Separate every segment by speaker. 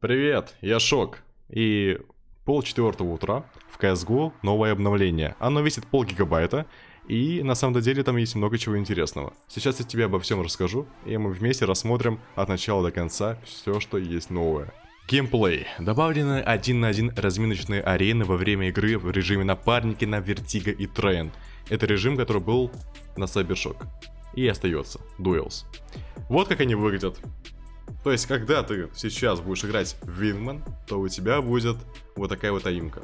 Speaker 1: Привет, я Шок. И пол четвертого утра в CSGO новое обновление. Оно весит пол гигабайта, и на самом деле там есть много чего интересного. Сейчас я тебе обо всем расскажу, и мы вместе рассмотрим от начала до конца все, что есть новое. Геймплей. Добавлены один на один разминочные арены во время игры в режиме напарники на Vertigo и Train. Это режим, который был на Cybershock. И остается. Duels. Вот как они выглядят. То есть, когда ты сейчас будешь играть в Wingman, то у тебя будет вот такая вот аимка.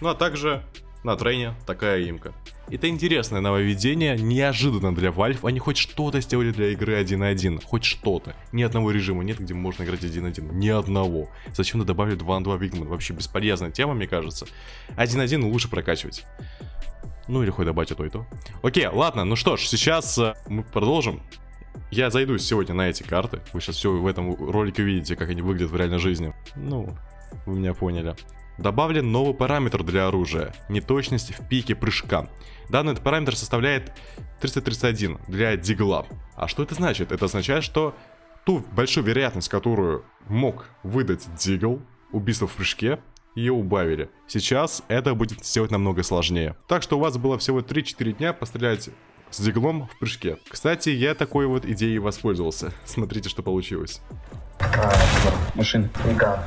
Speaker 1: Ну а также на трейне такая имка. Это интересное нововведение, неожиданно для Valve, они хоть что-то сделали для игры 1.1, хоть что-то. Ни одного режима нет, где можно играть 1.1, ни одного. Зачем-то добавили 2 на 2 Wingman, вообще бесполезная тема, мне кажется. 1.1 лучше прокачивать. Ну или хоть добавить и то и то. Окей, ладно, ну что ж, сейчас э, мы продолжим. Я зайду сегодня на эти карты. Вы сейчас все в этом ролике увидите, как они выглядят в реальной жизни. Ну, вы меня поняли. Добавлен новый параметр для оружия. Неточность в пике прыжка. Данный параметр составляет 331 для дигла. А что это значит? Это означает, что ту большую вероятность, которую мог выдать дигл, убийство в прыжке, ее убавили. Сейчас это будет сделать намного сложнее. Так что у вас было всего 3-4 дня пострелять с диглом в прыжке. Кстати, я такой вот идеей воспользовался. Смотрите, что получилось.
Speaker 2: А, машина. Ника.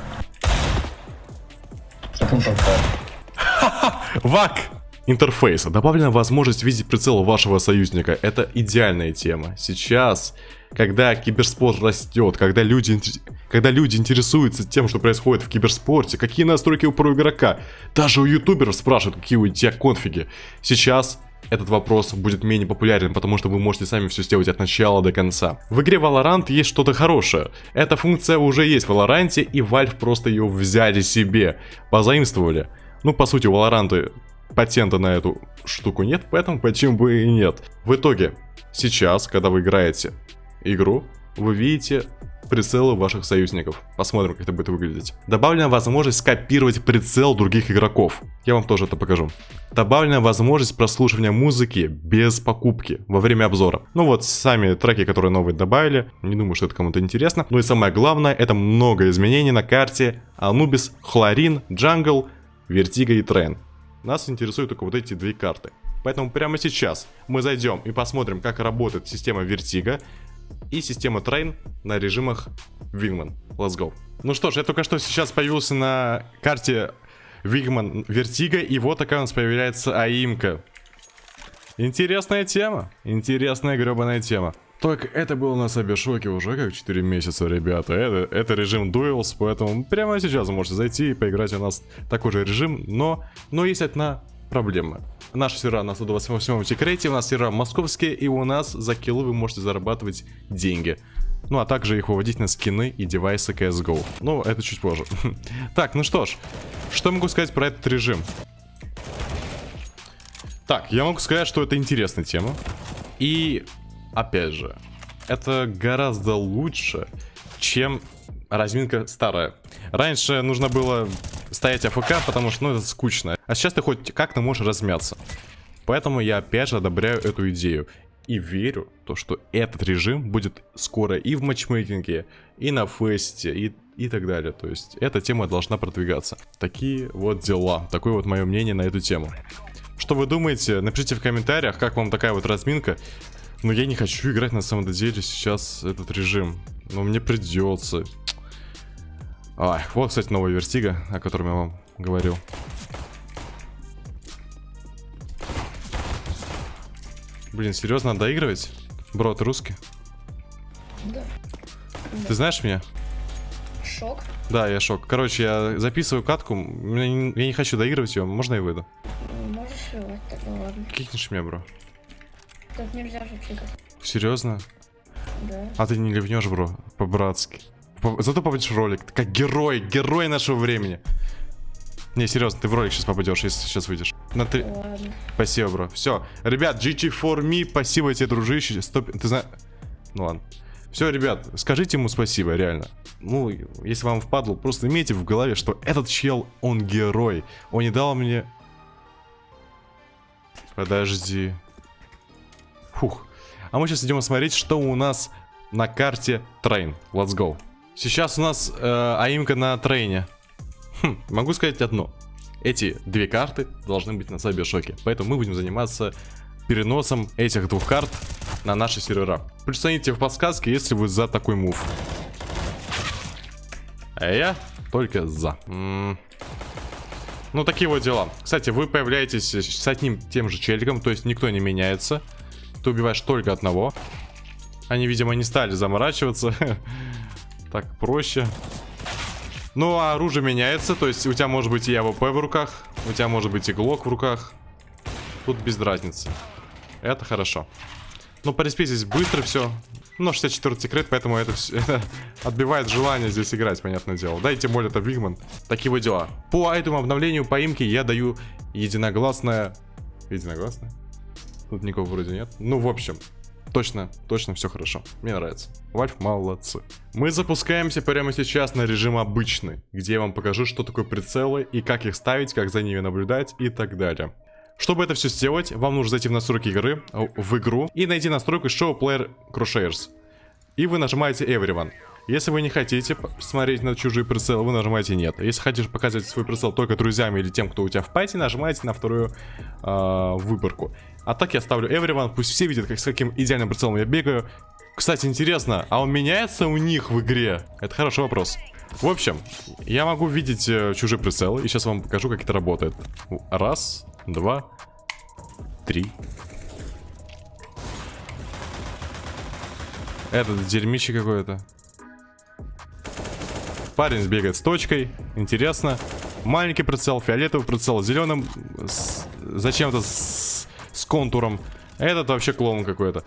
Speaker 1: Вак! Интерфейса. Добавлена возможность видеть прицел вашего союзника. Это идеальная тема. Сейчас, когда киберспорт растет, когда люди, когда люди интересуются тем, что происходит в киберспорте, какие настройки у про игрока, даже у ютуберов спрашивают, какие у тебя конфиги. Сейчас этот вопрос будет менее популярен, потому что вы можете сами все сделать от начала до конца. В игре Valorant есть что-то хорошее. Эта функция уже есть в Valorant, и Valve просто ее взяли себе, позаимствовали. Ну, по сути, у Valorant патента на эту штуку нет, поэтому почему бы и нет. В итоге, сейчас, когда вы играете игру, вы видите прицелы ваших союзников. Посмотрим, как это будет выглядеть. Добавлена возможность скопировать прицел других игроков. Я вам тоже это покажу. Добавлена возможность прослушивания музыки без покупки во время обзора. Ну вот, сами треки, которые новые добавили. Не думаю, что это кому-то интересно. Ну и самое главное, это много изменений на карте Anubis, Chlorine, Jungle, Vertigo и Train. Нас интересуют только вот эти две карты. Поэтому прямо сейчас мы зайдем и посмотрим, как работает система Vertigo, и система Train на режимах Wingman. Let's go. Ну что ж, я только что сейчас появился на карте Wingman Vertigo, и вот такая у нас появляется аимка. Интересная тема. Интересная гребаная тема. Так, это было на Сабершоке уже как 4 месяца, ребята. Это, это режим Duels, поэтому прямо сейчас можете зайти и поиграть у нас такой же режим, но, но есть одна проблема. Наши сервера на 128 секрете, у нас сервера московские, и у нас за киллы вы можете зарабатывать деньги. Ну, а также их выводить на скины и девайсы CSGO. Ну, это чуть позже. так, ну что ж, что могу сказать про этот режим? Так, я могу сказать, что это интересная тема. И, опять же, это гораздо лучше, чем разминка старая. Раньше нужно было стоять АФК, потому что, ну, это скучно. А сейчас ты хоть как-то можешь размяться. Поэтому я опять же одобряю эту идею. И верю, то, что этот режим будет скоро и в матчмейкинге, и на фесте, и, и так далее. То есть эта тема должна продвигаться. Такие вот дела. Такое вот мое мнение на эту тему. Что вы думаете? Напишите в комментариях, как вам такая вот разминка. Но я не хочу играть на самом деле сейчас этот режим. Но мне придется. Ай, вот, кстати, новая вертига, о котором я вам говорил. Блин, серьезно, надо доигрывать? Бро, ты русский?
Speaker 3: Да.
Speaker 1: Ты знаешь меня?
Speaker 3: Шок?
Speaker 1: Да, я шок. Короче, я записываю катку, я не хочу доигрывать ее, можно я выйду?
Speaker 3: Можешь вот, тогда ладно.
Speaker 1: Кикнешь меня, бро.
Speaker 3: Тут нельзя же кикать.
Speaker 1: Серьезно?
Speaker 3: Да.
Speaker 1: А ты не ливнешь, бро, по-братски. Зато попадешь в ролик. Ты как герой, герой нашего времени. Не, серьезно, ты в ролик сейчас попадешь, если сейчас выйдешь. На три...
Speaker 3: Ладно.
Speaker 1: Спасибо, бро. Все. Ребят, GG for me, спасибо тебе, дружище. Стоп... Ты знаешь... Ну ладно. Все, ребят, скажите ему спасибо, реально. Ну, если вам впадло, просто имейте в голове, что этот чел, он герой. Он не дал мне... Подожди. Фух. А мы сейчас идем смотреть, что у нас на карте Train. Let's go. Сейчас у нас э, аимка на трейне. Хм, могу сказать одно. Эти две карты должны быть на Сайбершоке. Поэтому мы будем заниматься переносом этих двух карт на наши сервера. Плюс в подсказке, если вы за такой move. А я только за. М -м ну, такие вот дела. Кстати, вы появляетесь с одним тем же челиком, то есть никто не меняется. Ты убиваешь только одного. Они, видимо, не стали заморачиваться. так проще. Ну, а оружие меняется, то есть у тебя может быть и АВП в руках, у тебя может быть и глок в руках. Тут без разницы. Это хорошо. Ну, по респе здесь быстро все. Ну, 64 tick rate, поэтому это, все, это отбивает желание здесь играть, понятное дело. Да, и тем более это Wingman. Такие вот дела. По этому обновлению поимки я даю единогласное... Единогласное? Тут никого вроде нет. Ну, в общем, точно, точно все хорошо. Мне нравится. Valve молодцы. Мы запускаемся прямо сейчас на режим обычный, где я вам покажу, что такое прицелы и как их ставить, как за ними наблюдать и так далее. Чтобы это все сделать, вам нужно зайти в настройки игры, э, в игру, и найти настройку Show Player Crosshairs. И вы нажимаете Everyone. Если вы не хотите смотреть на чужие прицелы, вы нажимаете нет. Если хотите показывать свой прицел только друзьям или тем, кто у тебя в пати, нажимаете на вторую э, выборку. А так я ставлю Everyone, пусть все видят, как, с каким идеальным прицелом я бегаю. Кстати, интересно, а он меняется у них в игре? Это хороший вопрос. В общем, я могу видеть э, чужие прицелы, и сейчас вам покажу, как это работает. Раз, два, три. Этот дерьмище какое-то. Парень сбегает с точкой. Интересно. Маленький прицел, фиолетовый прицел, зеленым зачем-то контуром. Этот вообще клоун какой-то.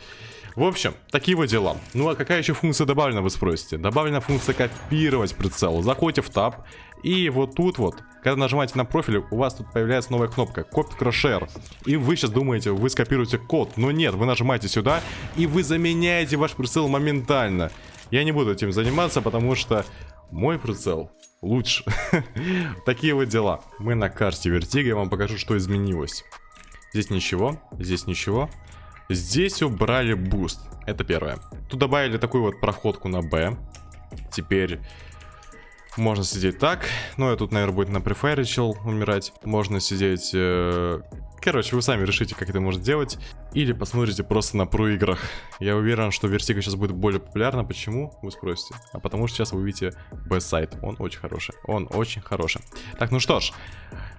Speaker 1: В общем, такие вот дела. Ну а какая еще функция добавлена, вы спросите? Добавлена функция копировать прицел. Заходите в таб, и вот тут вот, когда нажимаете на профиль, у вас тут появляется новая кнопка Код Crosshair. И вы сейчас думаете, вы скопируете код. Но нет, вы нажимаете сюда, и вы заменяете ваш прицел моментально. Я не буду этим заниматься, потому что мой прицел лучше. Такие вот дела. Мы на карте Vertigo, я вам покажу, что изменилось. Здесь ничего, здесь ничего. Здесь убрали boost. Это первое. Тут добавили такую вот проходку на Б. Теперь можно сидеть так. Ну, я тут, наверное, будет на prefire решил умирать. Можно сидеть... Э... Короче, вы сами решите, как это можно делать. Или посмотрите просто на про играх. Я уверен, что Vertigo сейчас будет более популярна. Почему? Вы спросите. А потому что сейчас вы увидите Б-сайт. Он очень хороший. Он очень хороший. Так, ну что ж.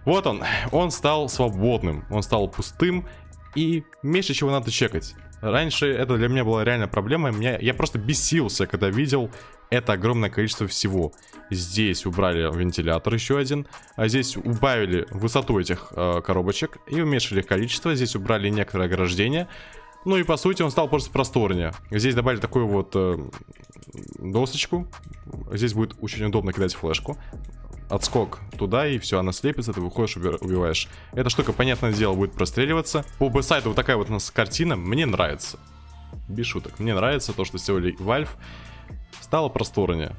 Speaker 1: Вот он. Он стал свободным. Он стал пустым. И меньше чего надо чекать. Раньше это для меня была реально проблема. Меня, я просто бесился, когда видел это огромное количество всего. Здесь убрали вентилятор еще один. А здесь убавили высоту этих э, коробочек и уменьшили их количество. Здесь убрали некоторые ограждения. Ну и по сути он стал просто просторнее. Здесь добавили такую вот э, досочку. Здесь будет очень удобно кидать флешку отскок туда, и все, она слепится, ты выходишь, убиваешь. Эта штука, понятное дело, будет простреливаться. По б-сайту вот такая вот у нас картина, мне нравится. Без шуток, мне нравится то, что сделали Valve. Стало просторнее.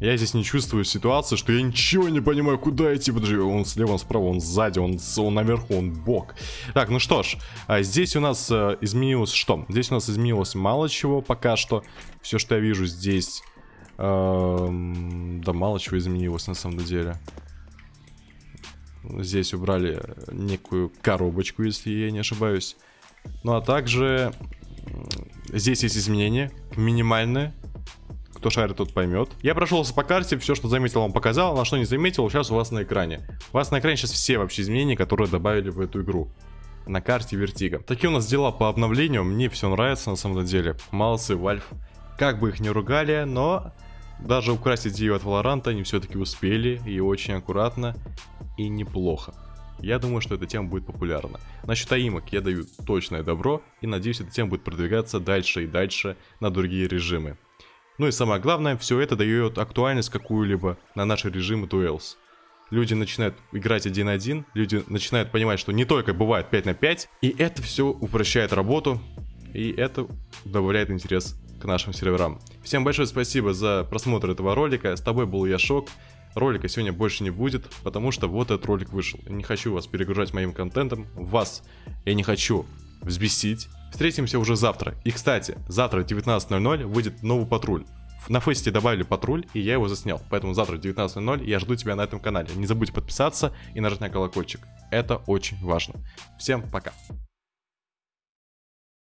Speaker 1: Я здесь не чувствую ситуации, что я ничего не понимаю, куда идти. Подожди, он слева, он справа, он сзади, он, он наверху, он бок. Так, ну что ж, а здесь у нас э, изменилось что? Здесь у нас изменилось мало чего пока что. Все, что я вижу здесь Эм, да мало чего изменилось на самом деле. Здесь убрали некую коробочку, если я не ошибаюсь. Ну а также здесь есть изменения, минимальные. Кто шарит, тот поймет. Я прошелся по карте, все, что заметил, вам показал. А что не заметил, сейчас у вас на экране. У вас на экране сейчас все вообще изменения, которые добавили в эту игру. На карте Vertigo. Такие у нас дела по обновлению. Мне все нравится на самом деле. Молодцы, Valve. Как бы их не ругали, но даже украсть идею от Valorant'а они все-таки успели, и очень аккуратно, и неплохо. Я думаю, что эта тема будет популярна. Насчет аимок я даю точное добро, и надеюсь, эта тема будет продвигаться дальше и дальше на другие режимы. Ну и самое главное, все это дает актуальность какую-либо на наши режимы Duels. Люди начинают играть один на один, люди начинают понимать, что не только бывает 5 на 5, и это все упрощает работу, и это добавляет интерес к нашим серверам. Всем большое спасибо за просмотр этого ролика. С тобой был я Шок. Ролика сегодня больше не будет, потому что вот этот ролик вышел. Я не хочу вас перегружать моим контентом. Вас я не хочу взбесить. Встретимся уже завтра. И, кстати, завтра в 19.00 выйдет новый патруль. На фесте добавили патруль, и я его заснял. Поэтому завтра в 19.00 я жду тебя на этом канале. Не забудь подписаться и нажать на колокольчик. Это очень важно. Всем пока.